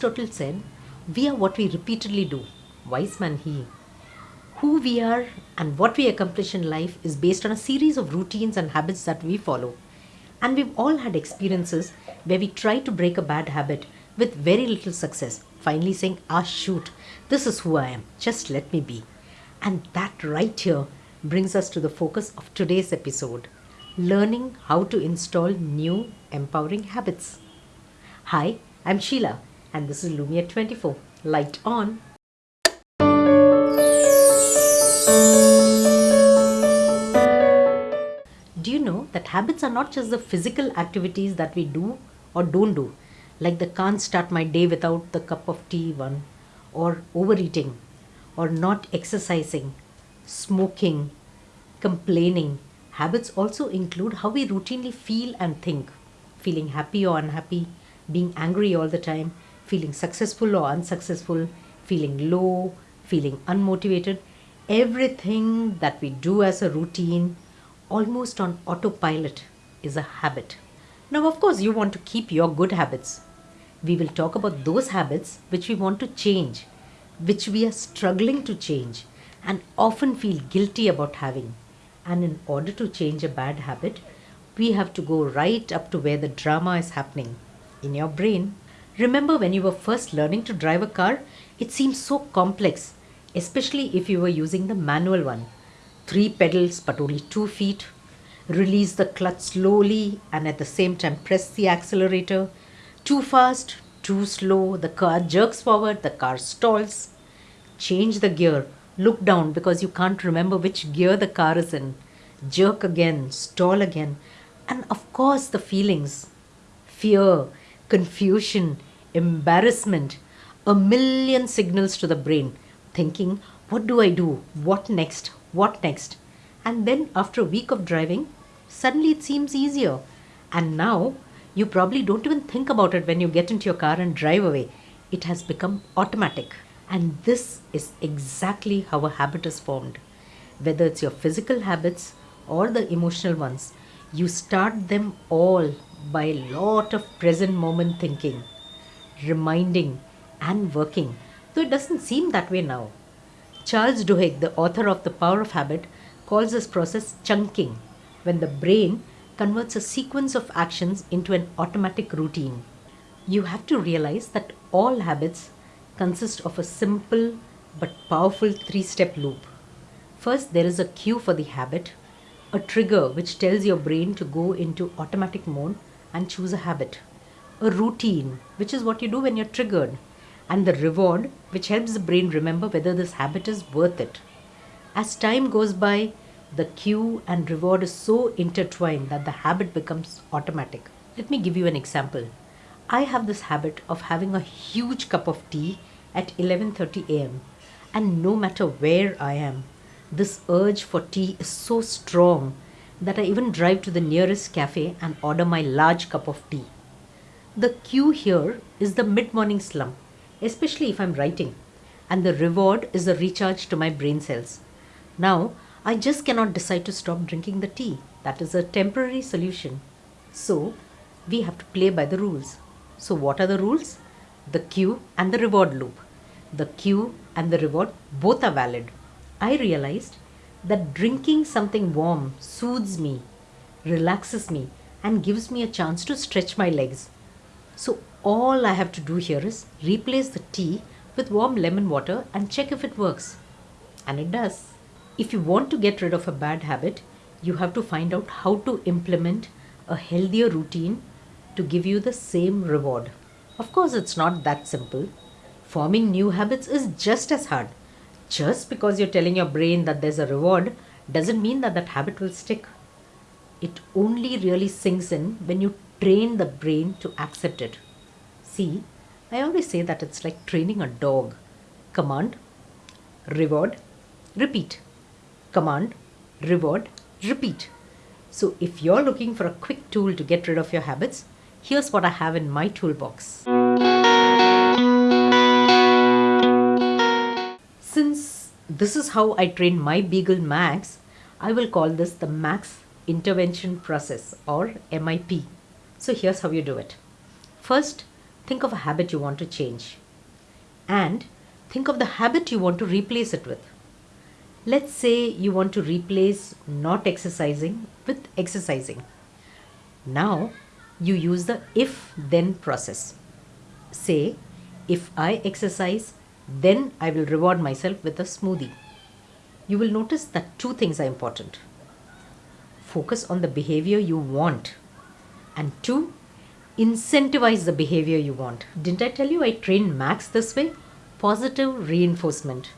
Aristotle said, We are what we repeatedly do. Wise man he. Who we are and what we accomplish in life is based on a series of routines and habits that we follow. And we've all had experiences where we try to break a bad habit with very little success, finally saying, Ah, shoot, this is who I am, just let me be. And that right here brings us to the focus of today's episode learning how to install new empowering habits. Hi, I'm Sheila, and this is Lumia 24. Light on. Do you know that habits are not just the physical activities that we do or don't do, like the can't start my day without the cup of tea one, or overeating, or not exercising, smoking, complaining. Habits also include how we routinely feel and think, feeling happy or unhappy, being angry all the time, feeling successful or unsuccessful, feeling low, feeling unmotivated. Everything that we do as a routine, almost on autopilot, is a habit. Now, of course, you want to keep your good habits. We will talk about those habits which we want to change, which we are struggling to change, and often feel guilty about having. And in order to change a bad habit, we have to go right up to where the drama is happening in your brain. Remember when you were first learning to drive a car? It seemed so complex, especially if you were using the manual one. Three pedals but only two feet. Release the clutch slowly and at the same time press the accelerator. Too fast, too slow, the car jerks forward, the car stalls. Change the gear, look down because you can't remember which gear the car is in. Jerk again, stall again, and of course the feelings fear, confusion, embarrassment, a million signals to the brain, thinking, What do I do? What next? What next? And then after a week of driving, suddenly it seems easier. And now you probably don't even think about it when you get into your car and drive away. It has become automatic. And this is exactly how a habit is formed. Whether it's your physical habits or the emotional ones, you start them all by a lot of present moment thinking, reminding, and working, though it doesn't seem that way now. Charles Duhigg, the author of The Power of Habit, calls this process chunking, when the brain converts a sequence of actions into an automatic routine. You have to realize that all habits consist of a simple but powerful three step loop. First, there is a cue for the habit, a trigger which tells your brain to go into automatic mode and choose a habit, a routine, which is what you do when you're triggered, and the reward, which helps the brain remember whether this habit is worth it. As time goes by, the cue and reward is so intertwined that the habit becomes automatic. Let me give you an example. I have this habit of having a huge cup of tea at 11:30 a.m. and no matter where I am, this urge for tea is so strong that I even drive to the nearest cafe and order my large cup of tea. The cue here is the mid morning slump, especially if I'm writing, and the reward is the recharge to my brain cells. Now, I just cannot decide to stop drinking the tea. That is a temporary solution. So, we have to play by the rules. So, what are the rules? The cue and the reward loop. The cue and the reward both are valid. I realized that drinking something warm soothes me, relaxes me, and gives me a chance to stretch my legs. So, all I have to do here is replace the tea with warm lemon water and check if it works. And it does. If you want to get rid of a bad habit, you have to find out how to implement a healthier routine to give you the same reward. Of course, it's not that simple. Forming new habits is just as hard. Just because you're telling your brain that there's a reward doesn't mean that that habit will stick. It only really sinks in when you train the brain to accept it. See, I always say that it's like training a dog. Command, reward, repeat. Command, reward, repeat. So if you're looking for a quick tool to get rid of your habits, here's what I have in my toolbox. Since this is how I train my Beagle Max, I will call this the Max Intervention Process or MIP. So here's how you do it. First, think of a habit you want to change. And think of the habit you want to replace it with. Let's say you want to replace not exercising with exercising. Now you use the if then process. Say, if I exercise, then I will reward myself with a smoothie. You will notice that two things are important. Focus on the behavior you want, and two, incentivize the behavior you want. Didn't I tell you I trained Max this way? Positive reinforcement.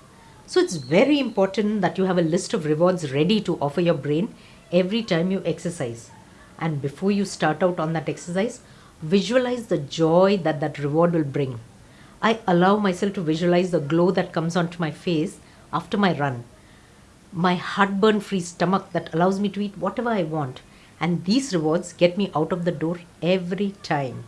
So it's very important that you have a list of rewards ready to offer your brain every time you exercise. And before you start out on that exercise, visualize the joy that that reward will bring. I allow myself to visualize the glow that comes onto my face after my run. My heartburn free stomach that allows me to eat whatever I want. And these rewards get me out of the door every time.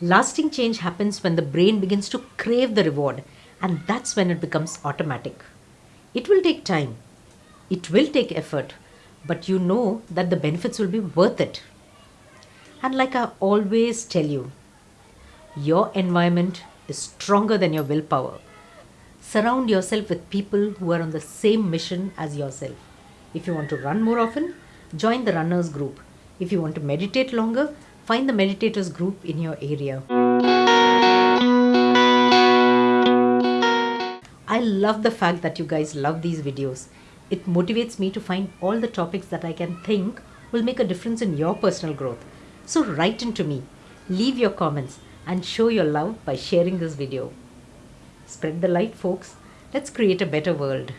Lasting change happens when the brain begins to crave the reward, and that's when it becomes automatic. It will take time, it will take effort, but you know that the benefits will be worth it. And like I always tell you, your environment is stronger than your willpower. Surround yourself with people who are on the same mission as yourself. If you want to run more often, join the runners group. If you want to meditate longer, find the meditators group in your area. I love the fact that you guys love these videos. It motivates me to find all the topics that I can think will make a difference in your personal growth. So write into me, leave your comments and show your love by sharing this video. Spread the light folks. Let's create a better world.